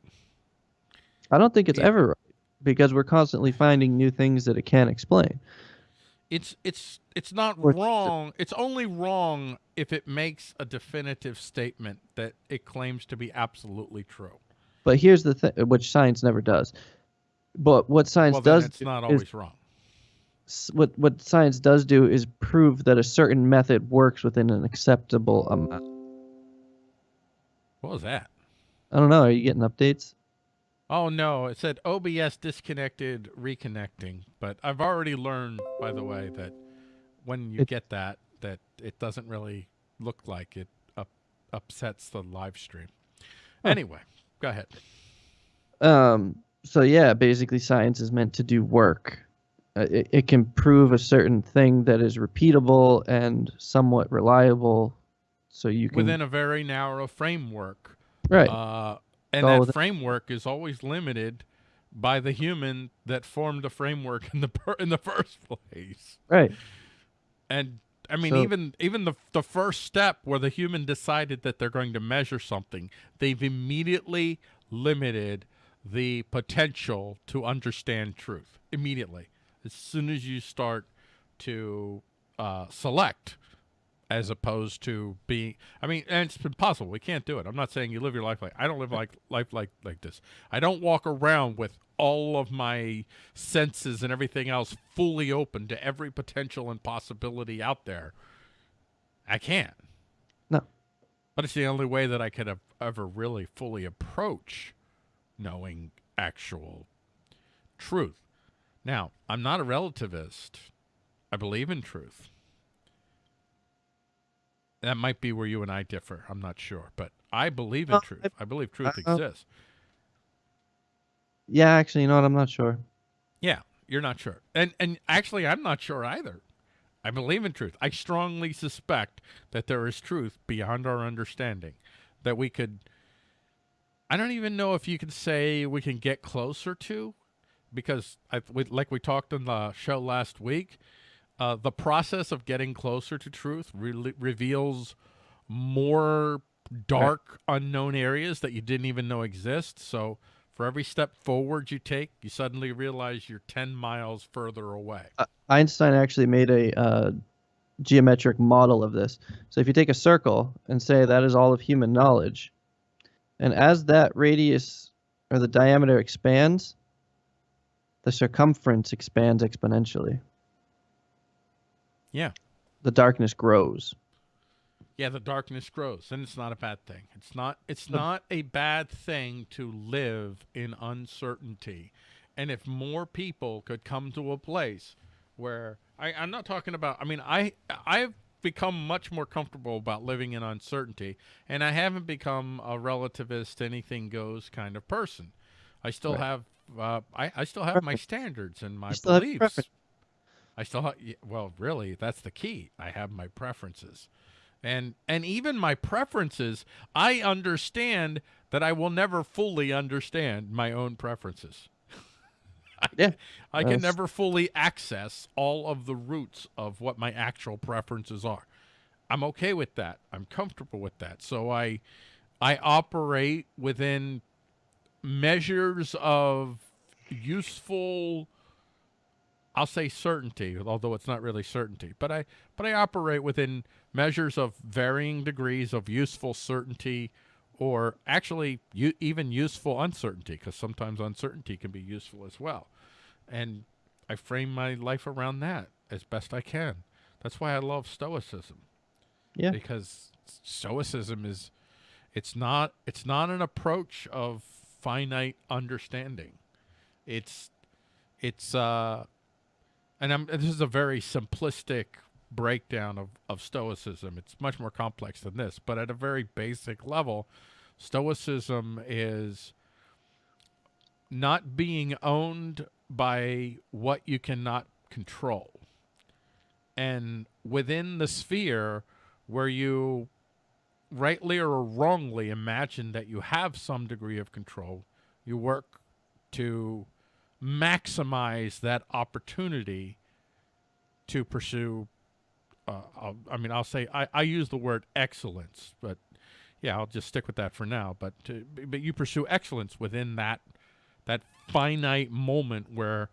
I don't think it's Yeah. ever right because we're constantly finding new things that it can't explain. It's it's it's not Or- wrong. It's only wrong if it makes a definitive statement that it claims to be absolutely true. But here's the thing, which science never does. But what science well, then does it's not is- always wrong. what what science does do is prove that a certain method works within an acceptable amount. What was that? I don't know. Are you getting updates? Oh no, it said OBS disconnected, reconnecting. But I've already learned, by the way, that when you It- get that, that it doesn't really look like it up, upsets the live stream. Huh. Anyway, go ahead. Um, so yeah, basically science is meant to do work. Uh, it, it can prove a certain thing that is repeatable and somewhat reliable. So you can Within a very narrow framework. right. Uh, and all that framework is always limited by the human that formed the framework in the per- in the first place. right. And I mean, So- even even the the first step where the human decided that they're going to measure something, they've immediately limited the potential to understand truth. Immediately, as soon as you start to uh, select, as opposed to being, I mean, and it's impossible. We can't do it. I'm not saying you live your life like I don't live like life like like this. I don't walk around with all of my senses and everything else fully open to every potential and possibility out there. I can't. No. But it's the only way that I could have ever really fully approach knowing actual truth. Now, I'm not a relativist. I believe in truth. That might be where you and I differ. I'm not sure, but I believe in Well, truth. I- I believe truth uh, exists. Yeah, actually, you know what? I'm not sure. Yeah, you're not sure. And and actually I'm not sure either. I believe in truth. I strongly suspect that there is truth beyond our understanding that we could I don't even know if you could say we can get closer to because I we, like we talked on the show last week, uh, the process of getting closer to truth really reveals more dark unknown areas that you didn't even know exist. So for every step forward you take, you suddenly realize you're 10 miles further away. Uh, Einstein actually made a uh, geometric model of this. So if you take a circle and say that is all of human knowledge, and as that radius or the diameter expands, the circumference expands exponentially. Yeah. The darkness grows. Yeah, the darkness grows, and it's not a bad thing. It's not it's not a bad thing to live in uncertainty. And if more people could come to a place where I, I'm not talking about I mean I I've become much more comfortable about living in uncertainty and I haven't become a relativist anything goes kind of person. I still Right. have uh, I, I still have my standards and my You still have beliefs. I still have, well, really, that's the key. I have my preferences. And and even my preferences, I understand that I will never fully understand my own preferences. I, Yeah, I can never fully access all of the roots of what my actual preferences are. I'm okay with that. I'm comfortable with that. So I I operate within measures of useful I'll say certainty, although it's not really certainty, but I but I operate within measures of varying degrees of useful certainty or actually even useful uncertainty because sometimes uncertainty can be useful as well. And I frame my life around that as best I can. That's why I love stoicism. Yeah. Because stoicism is it's not it's not an approach of finite understanding. It's it's uh and I'm, this is a very simplistic breakdown of, of Stoicism. It's much more complex than this, but at a very basic level, Stoicism is not being owned by what you cannot control. And within the sphere where you rightly or wrongly imagine that you have some degree of control, you work to maximize that opportunity to pursue. Uh, I'll, mean, I'll say I, I use the word excellence, but yeah, I'll just stick with that for now. But to, but you pursue excellence within that that finite moment where,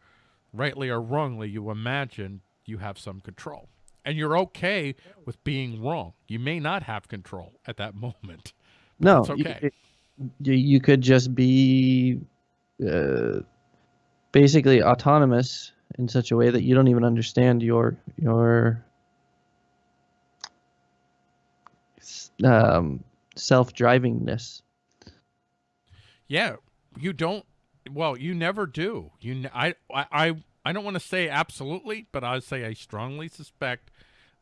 rightly or wrongly, you imagine you have some control, and you're okay with being wrong. You may not have control at that moment. No, you- okay. you, you could just be uh, basically autonomous in such a way that you don't even understand your your um, self-drivingness. Yeah, you don't. Well, you never do. You, I, I, I don't want to say absolutely, but I say I strongly suspect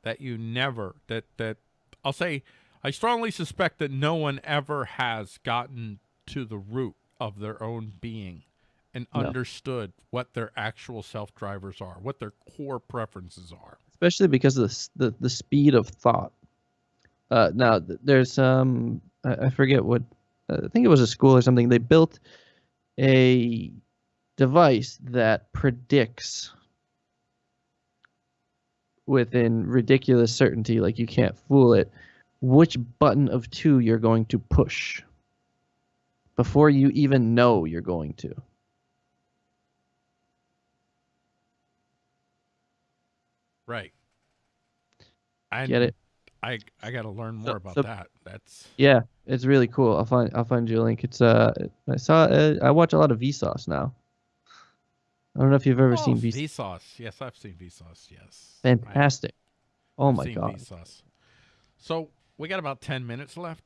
that you never that that I'll say I strongly suspect that no one ever has gotten to the root of their own being and No. understood what their actual self drivers are, what their core preferences are. especially because of the the, the speed of thought. Uh, now there's um I, I forget what uh, I think it was a school or something. They built a device that predicts within ridiculous certainty, like you can't fool it, which button of two you're going to push before you even know you're going to. Right. I Get it? I I got to learn more So- about so- that. That's Yeah, it's really cool. I'll find I'll find you a link. It's uh I saw uh, I watch a lot of Vsauce now. I don't know if you've ever oh, seen Vsauce. Vsauce. Yes, I've seen Vsauce. Yes. I Fantastic. Oh my seen god. Vsauce. So we got about ten minutes left.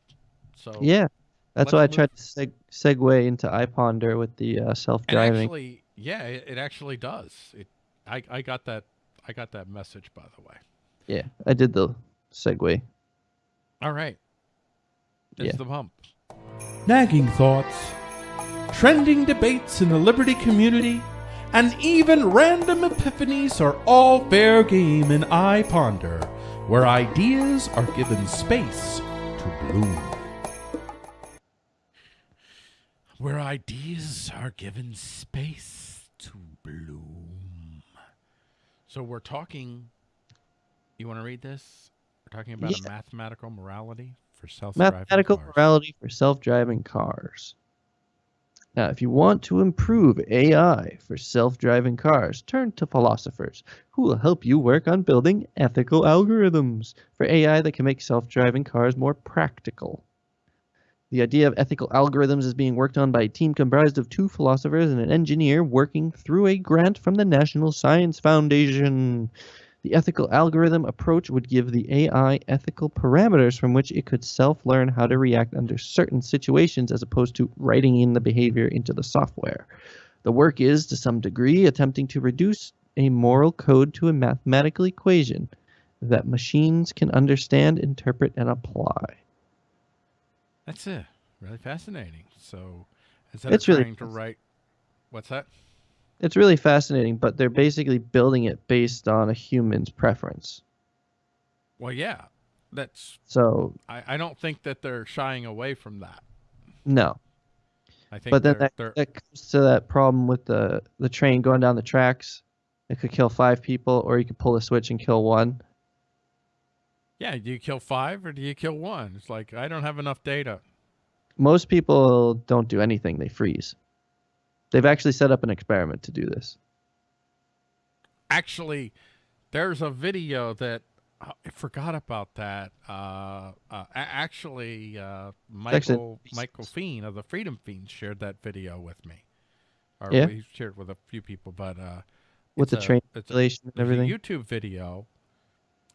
So Yeah. That's why I tried to seg- segue into iPonder with the uh, self-driving. actually, yeah, it, it actually does. It. I I got that. I got that message by the way. yeah, I did the segue. All right. It's Yeah. the bump. nagging thoughts, trending debates in the Liberty community, and even random epiphanies are all fair game in iPonder, where ideas are given space to bloom. Where ideas are given space to bloom. So we're talking. You want to read this? We're talking about a mathematical morality for self-driving cars. Mathematical cars. morality for self-driving cars. Now, if you want to improve AI for self-driving cars, turn to philosophers who will help you work on building ethical algorithms for AI that can make self-driving cars more practical. The idea of ethical algorithms is being worked on by a team comprised of two philosophers and an engineer working through a grant from the National Science Foundation. The ethical algorithm approach would give the AI ethical parameters from which it could self learn how to react under certain situations as opposed to writing in the behavior into the software. The work is, to some degree, attempting to reduce a moral code to a mathematical equation that machines can understand, interpret, and apply. That's it. Really fascinating. So instead It's of really trying to write, what's that? It's really fascinating, but they're basically building it based on a human's preference. Well, yeah, that's. So, I, I don't think that they're shying away from that. no. I think But then they're, that, they're that comes to that problem with the, the train going down the tracks. It could kill five people, or you could pull a switch and kill one. Yeah. Do you kill five or do you kill one? It's like I don't have enough data. Most people don't do anything, they freeze. They've actually set up an experiment to do this. Actually, there's a video that oh, I forgot about that. Uh, uh, actually, uh, actually Michael Michael Fiend of the Freedom Fiends shared that video with me. Or Yeah? we shared it with a few people, but uh, With the a- train it's a- and everything. a YouTube video.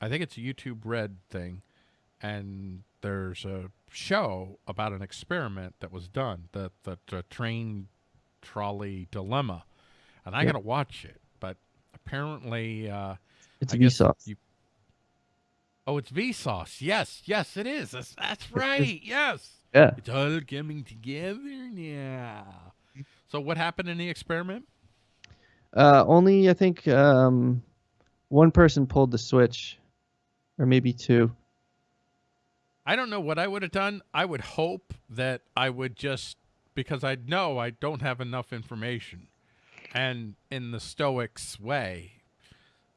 I think it's a YouTube Red thing, and there's a show about an experiment that was done, the the, the train trolley dilemma, and I Yeah. gotta watch it. But apparently, uh, It's I Vsauce. you- Oh, it's Vsauce. Yes, yes, it is. That's, that's right. yes, Yeah. it's all coming together now. So, what happened in the experiment? Uh, only I think um, one person pulled the switch, or maybe two. I don't know what I would have done. I would hope that I would just because I know I don't have enough information, and in the Stoics way,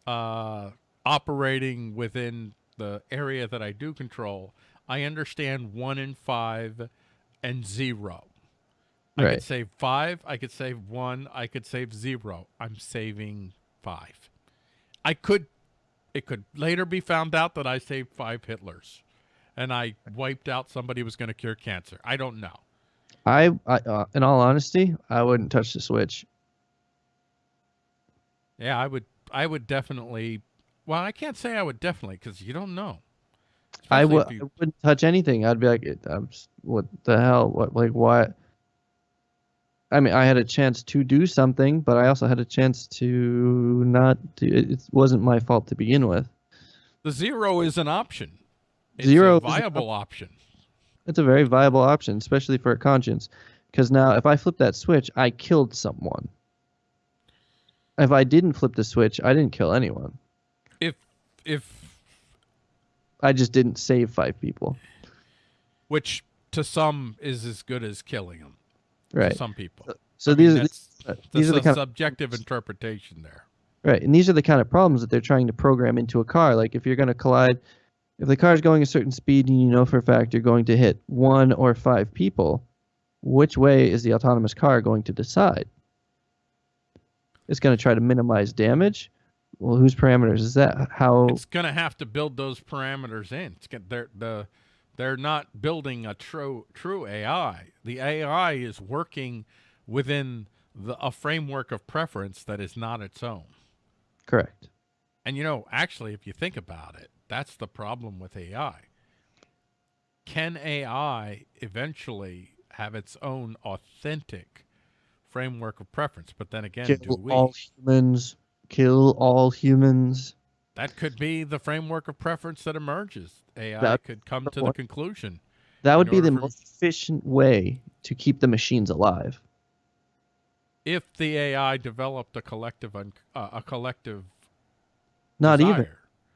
uh, operating within the area that I do control, I understand one in five and zero. I Right. could save five. I could save one. I could save zero. I'm saving five. I could. It could later be found out that I saved five Hitlers, and I wiped out somebody who was going to cure cancer. I don't know. I, I uh, in all honesty, I wouldn't touch the switch. Yeah, I would. I would definitely. Well, I can't say I would definitely because you don't know. I would. if I you- wouldn't touch anything. I'd be like, I'm, what the hell? What like what? I mean, I had a chance to do something, but I also had a chance to not do. It, it wasn't my fault to begin with. The zero is an option. It's Zero viable option. It's a very viable option, especially for a conscience. Because now, if I flip that switch, I killed someone. If I didn't flip the switch, I didn't kill anyone. If if I just didn't save five people. which to some is as good as killing them. Right. Some people. So mean, these are uh, these are the kind of subjective interpretation there. right, and these are the kind of problems that they're trying to program into a car. Like if you're going to collide, if the car is going a certain speed and you know for a fact you're going to hit one or five people, which way is the autonomous car going to decide? It's going to try to minimize damage. Well, whose parameters is that? How? It's going to have to build those parameters in. It's get, they're the they're not building a true true AI. The AI is working within the, a framework of preference that is not its own. Correct. And you know, actually, if you think about it, that's the problem with AI. Can AI eventually have its own authentic framework of preference? But then again, do we? all humans. Kill all humans. That could be the framework of preference that emerges. AI That- could come to the conclusion. That would be the for- most efficient way to keep the machines alive. If the AI developed a collective, uh, a collective Not even.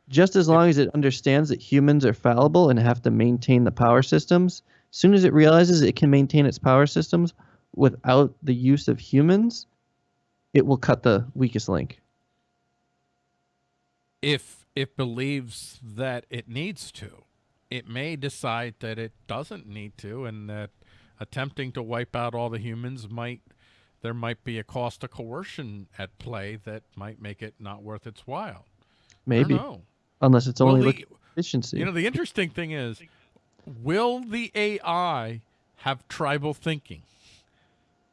Just as long as it understands that humans are fallible and have to maintain the power systems, as soon as it realizes it can maintain its power systems without the use of humans, it will cut the weakest link. If it believes that it needs to. It may decide that it doesn't need to, and that attempting to wipe out all the humans might there might be a cost of coercion at play that might make it not worth its while. Maybe. I don't know. Unless it's only the- efficiency. You know, the interesting thing is, will the AI have tribal thinking?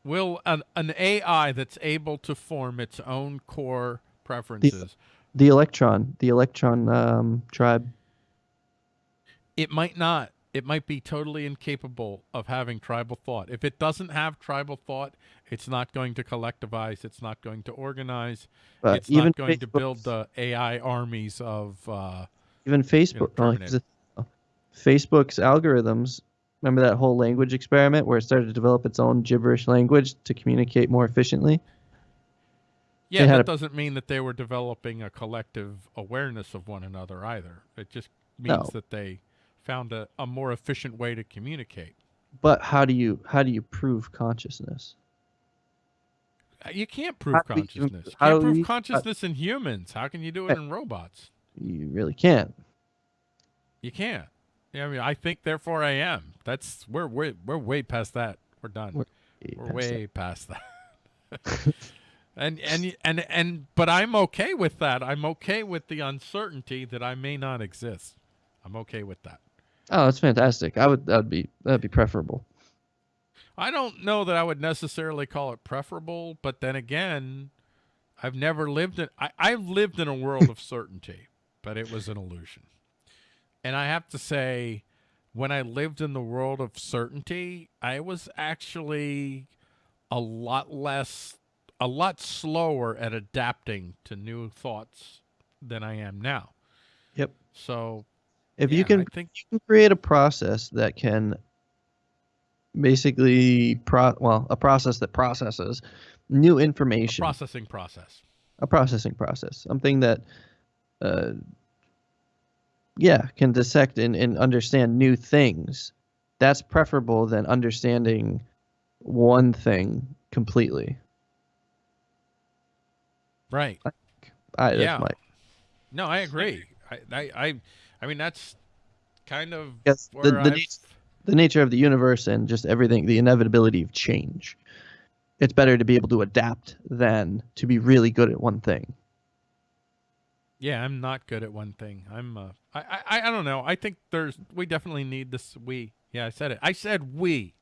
Will an, an AI that's able to form its own core preferences, the electron, the electron um, tribe. it might not. It might be totally incapable of having tribal thought. If it doesn't have tribal thought, it's not going to collectivize. It's not going to organize. But it's even not going to build the AI armies of. Uh, even Facebook. well, terminate. here's the- oh, Facebook's algorithms. Remember that whole language experiment where it started to develop its own gibberish language to communicate more efficiently? Yeah, that a- doesn't mean that they were developing a collective awareness of one another either. It just means No. that they found a, a more efficient way to communicate. But how do you how do you prove consciousness? Uh, You can't prove How you- consciousness. You can't prove you- consciousness in humans. How can you do it in robots? You really can't. You can't. Yeah, I mean, I think, therefore I am. That's we're way we're way past that. We're done. We're We're, way past that. and and and and but I'm okay with that. I'm okay with the uncertainty that I may not exist. I'm okay with that. Oh, that's fantastic. I would that would be that'd be preferable. I don't know that I would necessarily call it preferable, but then again, I've never lived in I, I've lived in a world of certainty, but it was an illusion. And I have to say, when I lived in the world of certainty, I was actually a lot less a lot slower at adapting to new thoughts than I am now. Yep. So If yeah, you can I think you can create a process that can basically pro well a process that processes new information processing process. a processing process something that uh yeah can dissect and, and understand new things that's preferable than understanding one thing completely Right. I, that's Yeah. my No, I agree. I, I, I, mean, that's kind of Yes, the- the I've- the nature of the universe and just everything the inevitability of change it's better to be able to adapt than to be really good at one thing yeah, I'm not good at one thing. I'm, uh, I, I, I don't know. I think there's, we definitely need this. We, yeah, I said it. I said we.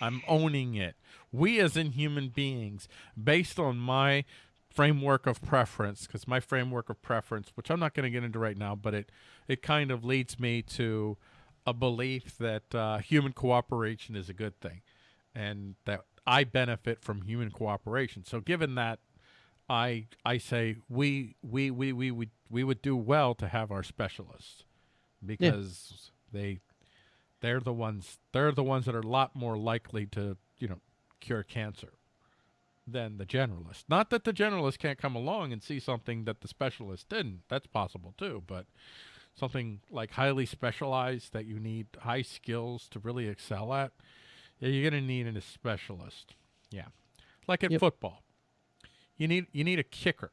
I'm owning it. We as in human beings, based on my framework of preference, because my framework of preference, which I'm not going to get into right now, but it, it kind of leads me to a belief that uh, human cooperation is a good thing, and that I benefit from human cooperation. So, given that, I I say we we we we would we would do well to have our specialists because They they're the ones they're the ones that are a lot more likely to, you know, cure cancer than the generalist. Not that the generalist can't come along and see something that the specialist didn't. That's possible too, but something like highly specialized that you need high skills to really excel at, yeah, you're going to need a specialist. Yeah. Like in Yep. football. You need you need a kicker.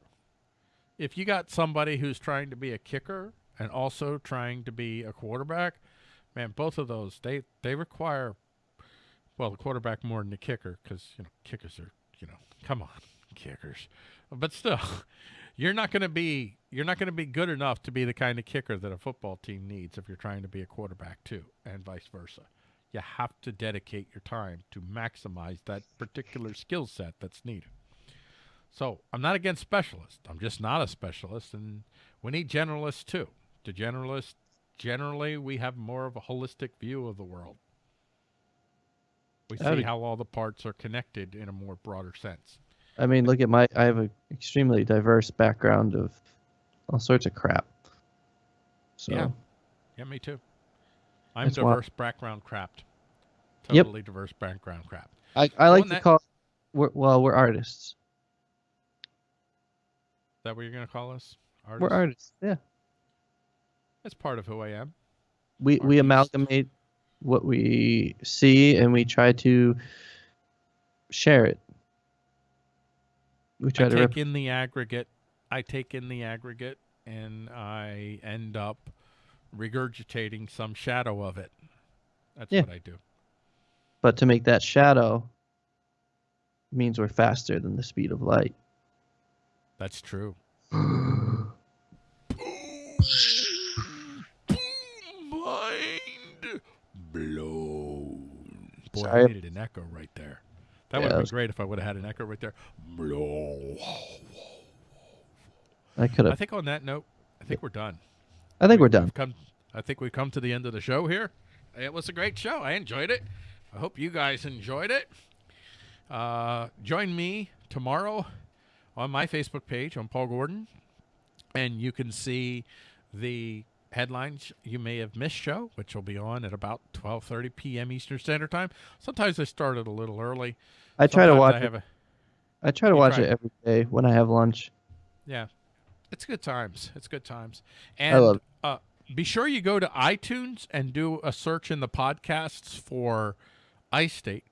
If you got somebody who's trying to be a kicker and also trying to be a quarterback, man, both of those they they require well, the quarterback more than the kicker cuz you know, kickers are, you know, come on, kickers. But still, you're not going to be you're not going to be good enough to be the kind of kicker that a football team needs if you're trying to be a quarterback too, and vice versa. You have to dedicate your time to maximize that particular skill set that's needed. So I'm not against specialists. I'm just not a specialist, and we need generalists too. To generalists generally we have more of a holistic view of the world. We see Howdy. how all the parts are connected in a more broader sense. I mean, look at my. I have an extremely diverse background of all sorts of crap. So Yeah. Yeah, me too. I'm That's why- diverse background crapped. Yep. Totally diverse background crap. I, I like to that- call. We're, well, we're artists. Is that what you're going to call us? Artists? We're artists. Yeah. That's part of who I am. We we amalgamate what we see and we try to share it. We try I to. take Rep- in the aggregate. I take in the aggregate, and I end up regurgitating some shadow of it. That's Yeah. what I do. but to make that shadow means we're faster than the speed of light. That's true. Boy, Sorry. I needed an echo right there. That Yeah, would have was- been great if I would have had an echo right there. I could have. I think on that note, I think we're done. I think we're We've done. Come, I think we've come to the end of the show here. It was a great show. I enjoyed it. I hope you guys enjoyed it. Uh, join me tomorrow on my Facebook page on Paul Gordon, and you can see the headlines you may have missed show, which will be on at about 12:30 p.m. Eastern Standard Time. Sometimes I started a little early. I try to watch I it. a, I try to watch try. it every day when I have lunch. Yeah, it's good times. It's good times. I And love it. uh, be sure you go to iTunes and do a search in the podcasts for iState,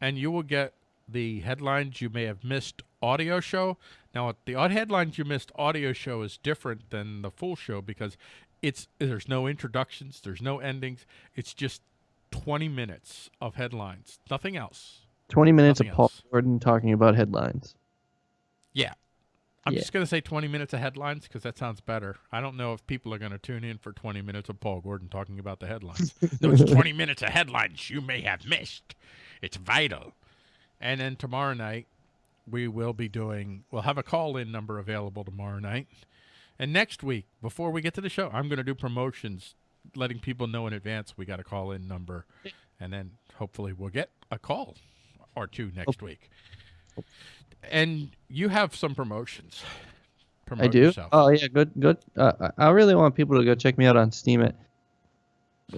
and you will get the headlines you may have missed audio show. Now, the odd headlines you missed audio show is different than the full show because it's there's no introductions, there's no endings. It's just 20 minutes of headlines, nothing else. 20 minutes Nothing of Paul else. Gordon talking about headlines. Yeah. I'm Yeah. just going to say 20 minutes of headlines because that sounds better. I don't know if people are going to tune in for 20 minutes of Paul Gordon talking about the headlines. no, it's 20 minutes of headlines you may have missed. It's vital. And then tomorrow night, we will be doing, we'll have a call in number available tomorrow night. And next week, before we get to the show, I'm going to do promotions, letting people know in advance we got a call in number. And then hopefully we'll get a call or two next week. And you have some promotions. Promote I do. Yourself. Oh yeah, good, good. Uh, I I really want people to go check me out on Steam. It.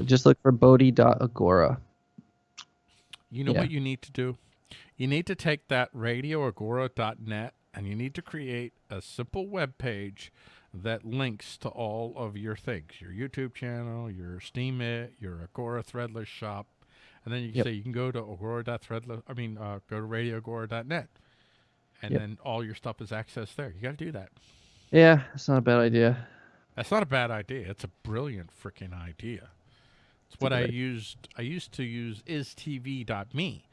Just look for Bodhi.agora. You know Yeah. what you need to do? You need to take that radioagora.net and you need to create a simple web page that links to all of your things your YouTube channel, your Steemit, your Agora Threadless shop. And then you can Yep. say you can go to agora.threadless, I mean, uh, go to radioagora.net. And Yep. then all your stuff is accessed there. You got to do that. Yeah, it's not a bad idea. That's not a bad idea. It's a brilliant freaking idea. It's what I used. I used to use istv.me.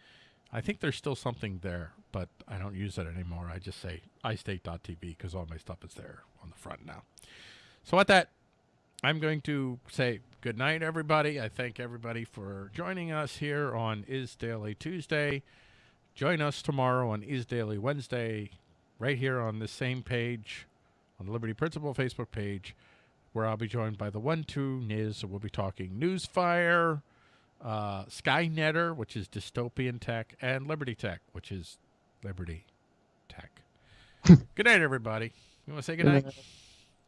I think there's still something there, but I don't use it anymore. I just say istate.tv because all my stuff is there on the front now. So with that, I'm going to say good night, everybody. I thank everybody for joining us here on Is Daily Tuesday. Join us tomorrow on Is Daily Wednesday, right here on this same page, on the Liberty Principle Facebook page, where I'll be joined by the one two Niz. We'll be talking Newsfire, uh, Skynetter, which is dystopian tech, and Liberty Tech, which is Liberty Tech. good night, everybody. You want to say good night?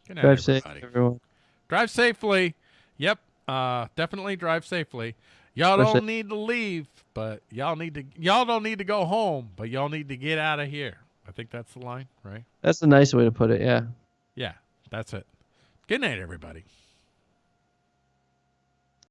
Good night, Drive safe, everybody. everyone. Drive safely. Yep. Uh, definitely drive safely. Y'all don't it. need to leave, but y'all need to. Y'all don't need to go home, but y'all need to get out of here. I think that's the line, right? That's a nice way to put it. Yeah. Yeah, that's it. Good night, everybody.